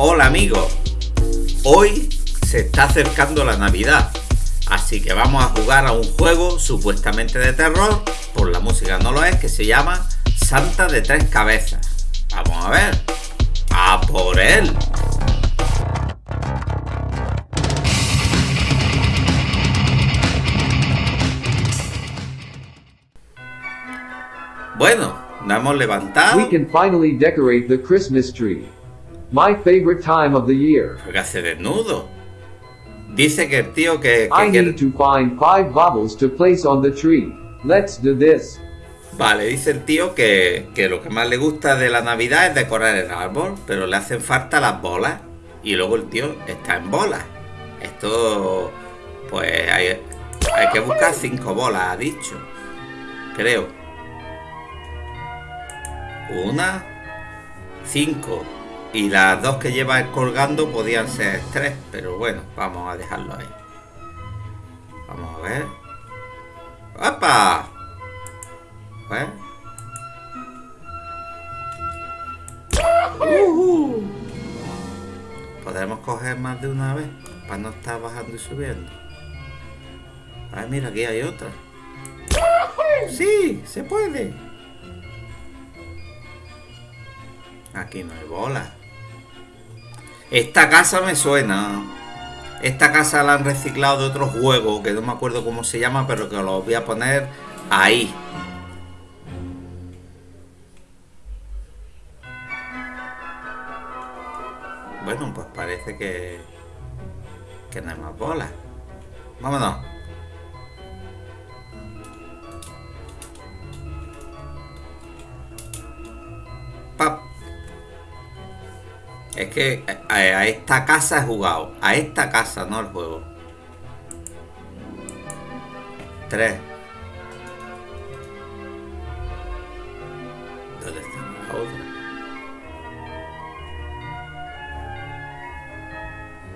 Hola amigos, hoy se está acercando la Navidad, así que vamos a jugar a un juego supuestamente de terror, por la música no lo es, que se llama Santa de Tres Cabezas. Vamos a ver, a por él. Bueno, nos hemos levantado. My favorite time of the year. ¿Qué hace desnudo? Dice que el tío que, que I need to find five baubles to place on the tree. Let's do this. Vale, dice el tío que, que lo que más le gusta de la Navidad es decorar el árbol, pero le hacen falta las bolas. Y luego el tío está en bolas. Esto, pues hay, hay que buscar cinco bolas, ha dicho. Creo. Una, cinco. Y las dos que lleva colgando podían ser tres, pero bueno, vamos a dejarlo ahí. Vamos a ver. ¡Opa! ¿Eh? Ujú. Podremos coger más de una vez para no estar bajando y subiendo. Ay, mira, aquí hay otra. Sí, se puede. Aquí no hay bola. Esta casa me suena. Esta casa la han reciclado de otro juego que no me acuerdo cómo se llama, pero que lo voy a poner ahí. Bueno, pues parece que. que no hay más bolas. Vámonos. Es que a, esta casa he jugado. A esta casa, no al juego. Tres. ¿Dónde está la otra?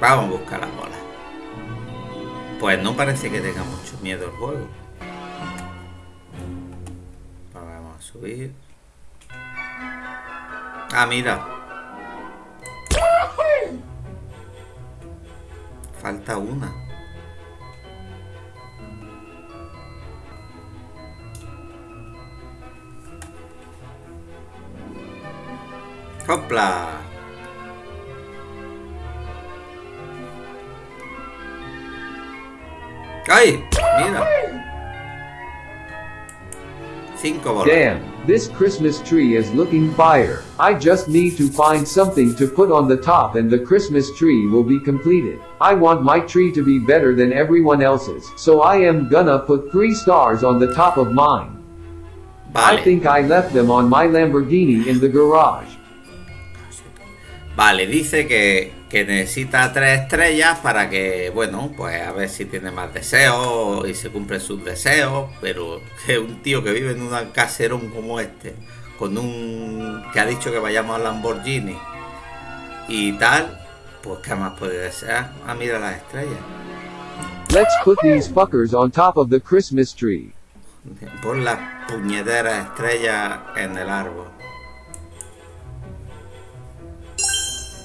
Vamos a buscar las bolas. Pues no parece que tenga mucho miedo el juego. Vamos a subir. Ah, mira. Falta una. ¡Hopla! ¡Ay! Mira. Cinco bolas. Damn, this Christmas tree is looking fire. I just need to find something to put on the top and the Christmas tree will be completed. I want my tree to be better than everyone else's, so I am gonna put three stars on the top of mine. I think I left them on my Lamborghini in the garage. Vale, dice que, que necesita tres estrellas para que, bueno, pues a ver si tiene más deseos y se cumplen sus deseos, pero que un tío que vive en un caserón como este, con un... que ha dicho que vayamos a Lamborghini y tal, pues ¿qué más puede desear? Ah, mira las estrellas. Let's put these fuckers on top of the Christmas tree. Pon las puñeteras estrellas en el árbol.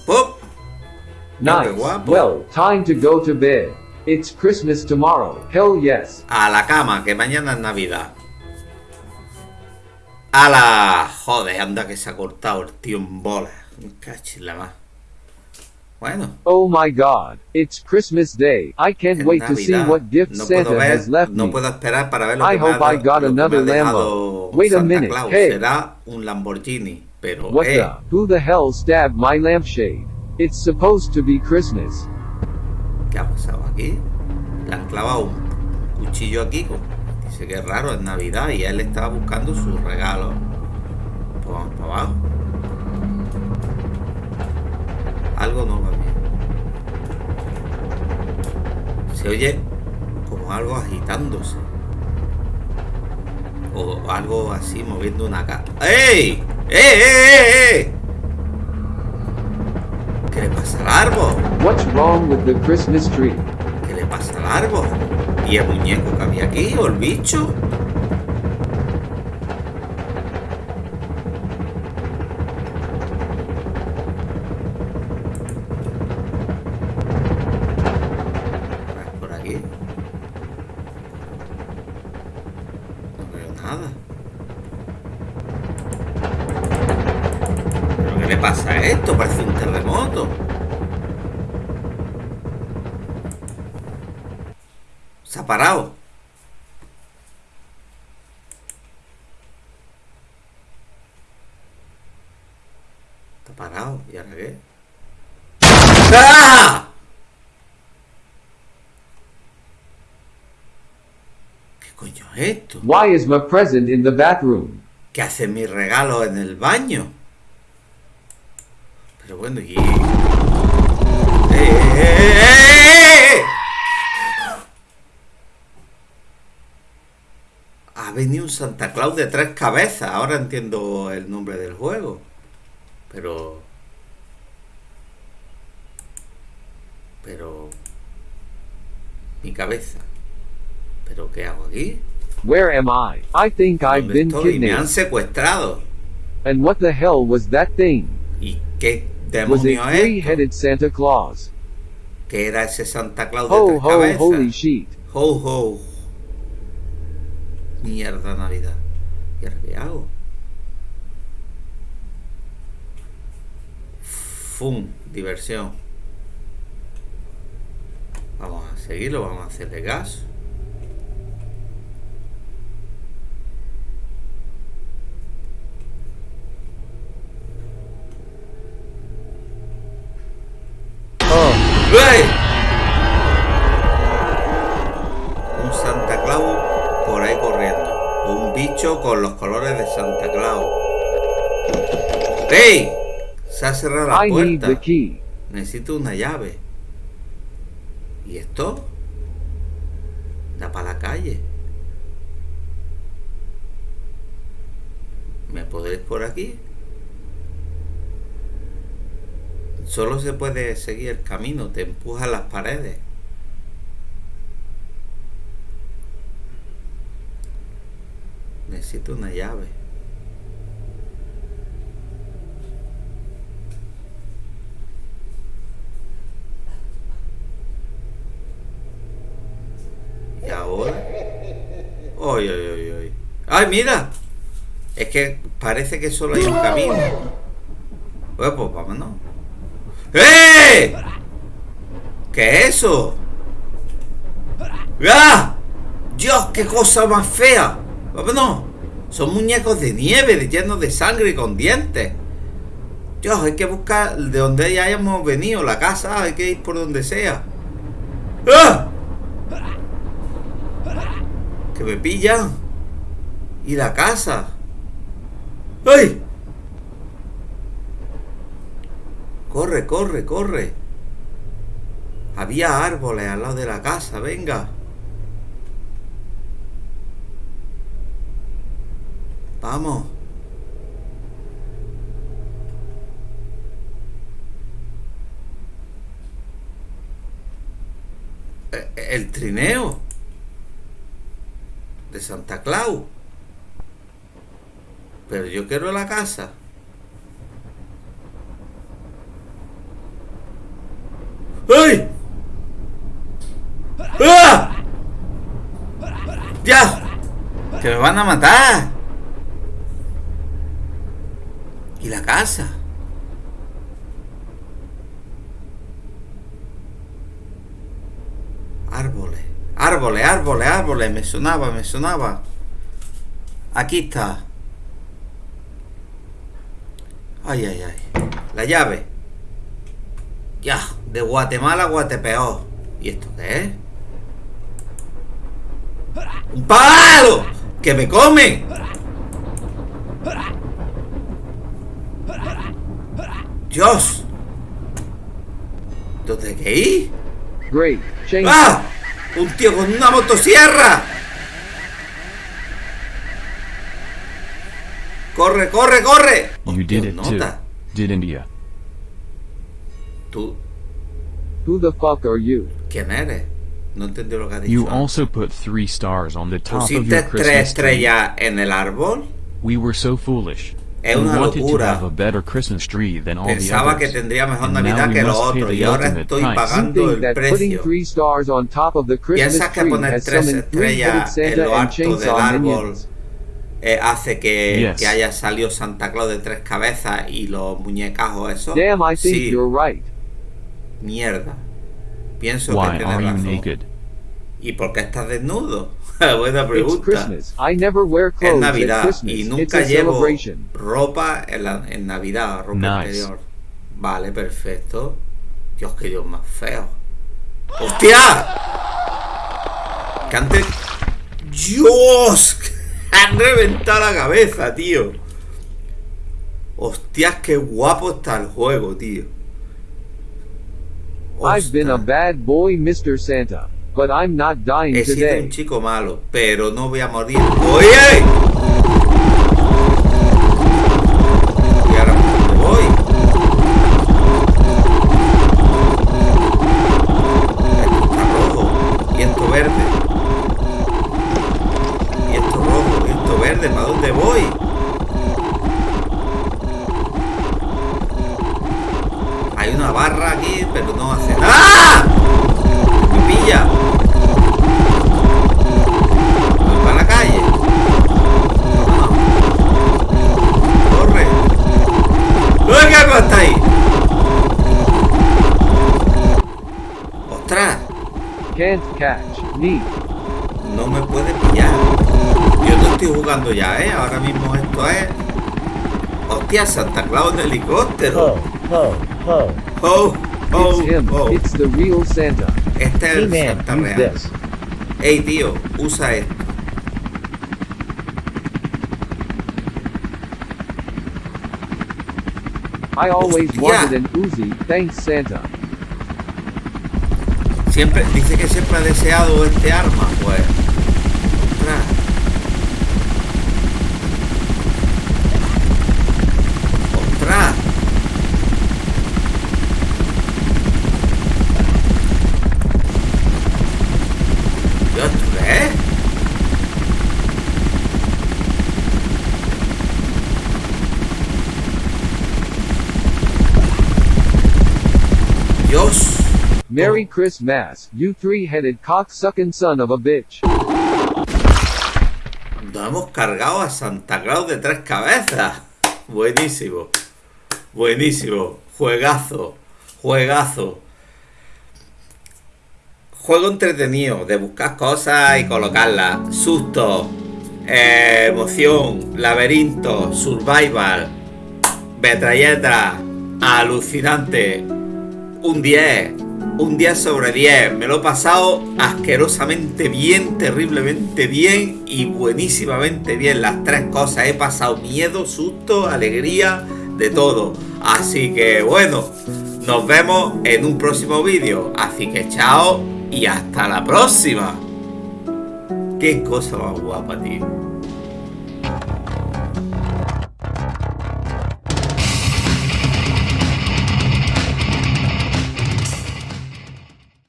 ¡Pop! Nice. Well, time to go to bed. It's Christmas tomorrow. Hell yes. A la cama, que mañana es Navidad. A la... Joder, anda que se ha cortado el tío en bola. Cachis la más. Bueno, Oh my god. It's Christmas Day. I can't wait to see what gift No Santa ver, has left no me. puedo esperar para ver lo I que me ha hope I got another Lambo. Wait a minute, Claus. hey. Será un Lamborghini, pero What eh, the? Who the hell stabbed my lampshade? It's supposed to be Christmas. ¿qué ha pasado aquí? Le han clavado un cuchillo aquí. Dice que es raro, es Navidad y él estaba buscando sus regalos. Pues vamos para abajo. Algo no va. Se oye como algo agitándose. O algo así moviendo una cara. ¡Ey! ¡Eh, eh, eh, eh! ¿Qué le pasa al árbol? What's wrong with the Christmas tree? ¿Qué le pasa al árbol? ¿Y el muñeco que había aquí o el bicho? por aquí. Esto? Parece un terremoto. Se ha parado. Está parado. ¿Y ahora qué? ¡Ah! ¿Qué coño es esto? Why is my present in the bathroom? ¿Qué hace mi regalo en el baño? Pero bueno, y... ¡Eh! Ha venido un Santa Claus de tres cabezas. Ahora entiendo el nombre del juego. Pero... Pero... Mi cabeza. ¿Pero qué hago aquí? Where am I? I think I've ¿Dónde been estoy? Me han kidnapped. secuestrado. And what the hell was that thing? ¿Y qué demonio es? three-headed Santa Claus? ¿Qué era ese Santa Claus de Ho tres ho cabezas? holy sheet. Ho ho. Mierda Navidad. ¿Y ahora qué hago? Fum, diversión. Vamos a seguirlo, vamos a hacerle gas. Oh, ¡Ey! Un Santa Claus por ahí corriendo. O un bicho con los colores de Santa Claus. ¡Ey! Se ha cerrado la puerta. Necesito una llave. ¿Y esto? Da para la calle. ¿Me podréis por aquí? Solo se puede seguir el camino, te empujan las paredes. Necesito una llave. ¿Y ahora? ¡Ay, ay, ay, ay! ¡Ay, mira! Es que parece que solo hay un camino. Pues, pues vámonos. ¡Eh! ¿Qué es eso? ¡Ah! ¡Dios, qué cosa más fea! Vámonos. Son muñecos de nieve, llenos de sangre y con dientes. Dios, hay que buscar de donde ya hayamos venido, la casa, hay que ir por donde sea. ¡Ah! Que me pillan. Y la casa. ¡Ay! Corre, corre, corre. Había árboles al lado de la casa, venga. Vamos. Eh, El trineo de Santa Claus. Pero yo quiero la casa. ¡Ay! ¡Ah! ¡Ya! ¡Que me van a matar! ¿Y la casa? Árboles, árboles, árboles, árboles. Me sonaba, me sonaba. Aquí está. Ay, ay, ay. La llave. Ya, de Guatemala a. ¿Y esto qué es? ¡Un palo! ¡Que me comen! ¡Dios! ¿Dónde hay que ir? ¡Ah! ¡Un tío con una motosierra! ¡Corre, corre, corre! You did it too, nota. didn't you? ¿Tú Who the fuck are you? quién eres? No entendí lo que ha dicho. You also put three stars on the top of ¿Pusiste your tres Christmas tree. estrellas en el árbol? We were so foolish. Es we una wanted to locura. have a better Christmas tree than all the Pensaba que others. tendría mejor Navidad we que los must pay otros the y ahora ultimate estoy pagando el precio. three stars on top of the Christmas Piensas que tree poner tres estrellas en lo alto del árbol eh, hace que, Yes. que haya salido Santa Claus de tres cabezas y los muñecajos esos. Damn, I think sí, you're right. mierda. Pienso Why que are you naked? ¿Y por qué estás desnudo? Buena pregunta. I never wear Es clothes Navidad y nunca llevo ropa en, la- en Navidad, ropa Nice. interior. Vale, perfecto. Dios, qué Dios más feo. ¡Hostia! Que antes... ¡Dios! Han reventado la cabeza, tío. Hostias, qué guapo está el juego, tío. I've been a bad boy, Mr. Santa. But I'm not dying He sido un today. chico malo, pero no voy a morir. ¡Oye! Can't catch me. No me puede pillar. Yo no estoy jugando ya, ¿eh? Ahora mismo esto es... ¡Hostia, Santa Claus en helicóptero! Ho, ho, ho. ¡Oh! ¡Oh! It's him. It's the real Santa. Este es el Santa real. this. ¡Ey, tío! Usa esto. I always Hostia. wanted an Uzi. Thanks, Santa. Siempre, dice que siempre ha deseado este arma, pues. Ostras. Ostras. Dios, ¿tú qué es? Dios. Merry Christmas, you three-headed cock-sucking son of a bitch. Nos hemos cargado a Santa Claus de tres cabezas. Buenísimo. Buenísimo. Juegazo. Juegazo. Juego entretenido de buscar cosas y colocarlas. Susto. eh, emoción. Laberinto. Survival. Metralleta. Alucinante. Un 10. Un 10 sobre 10. Me lo he pasado asquerosamente bien, terriblemente bien y buenísimamente bien. Las tres cosas. He pasado miedo, susto, alegría, de todo. Así que bueno, nos vemos en un próximo vídeo. Así que chao y hasta la próxima. Qué cosa más guapa, tío.